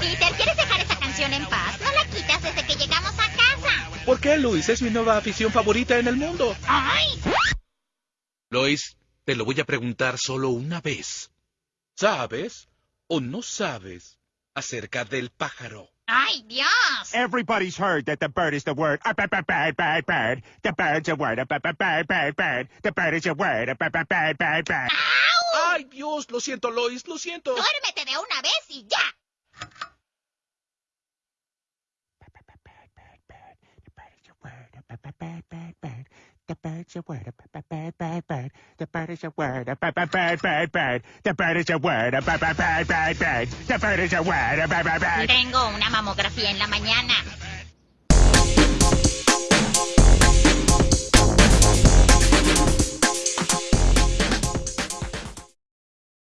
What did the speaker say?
habitación en paz. No la quitas desde que llegamos a casa. ¿Por qué, Luis? Es mi nueva afición favorita en el mundo. ¡Ay! Luis, te lo voy a preguntar solo una vez. ¿Sabes o no sabes acerca del pájaro? ¡Ay, Dios! Everybody's heard that the bird is the word. A bird, bird, bird, bird. The bird's a word. A bird, bird, bird, bird. The bird is a word. A bird, bird, bird, bird. ¡Au! ¡Ay, Dios! Lo siento, Lois, lo siento. Duérmete de una vez y ya. Tengo una mamografía en la mañana.